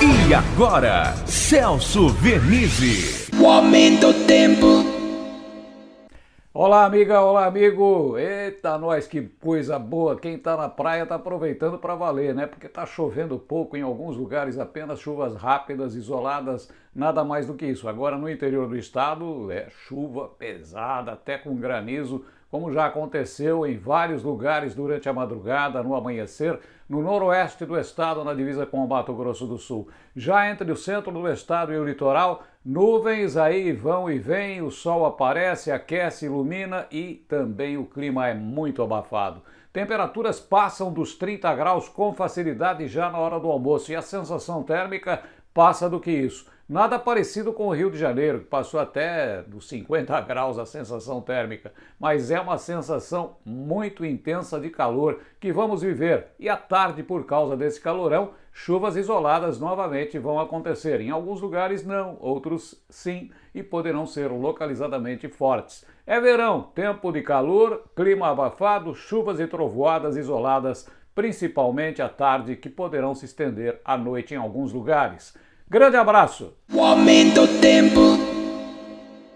E agora, Celso Vernizzi. O aumento do tempo. Olá, amiga, olá, amigo. Eita, nós, que coisa boa. Quem tá na praia tá aproveitando para valer, né? Porque tá chovendo pouco em alguns lugares, apenas chuvas rápidas, isoladas, nada mais do que isso. Agora no interior do estado é chuva pesada, até com granizo, como já aconteceu em vários lugares durante a madrugada, no amanhecer, no noroeste do estado, na divisa com o Mato Grosso do Sul. Já entre o centro do estado e o litoral, nuvens aí vão e vêm, o sol aparece, aquece, ilumina e também o clima é muito abafado. Temperaturas passam dos 30 graus com facilidade já na hora do almoço e a sensação térmica passa do que isso. Nada parecido com o Rio de Janeiro, que passou até dos 50 graus a sensação térmica, mas é uma sensação muito intensa de calor que vamos viver. E à tarde, por causa desse calorão, chuvas isoladas novamente vão acontecer. Em alguns lugares não, outros sim, e poderão ser localizadamente fortes. É verão, tempo de calor, clima abafado, chuvas e trovoadas isoladas, principalmente à tarde, que poderão se estender à noite em alguns lugares. Grande abraço! O aumento tempo.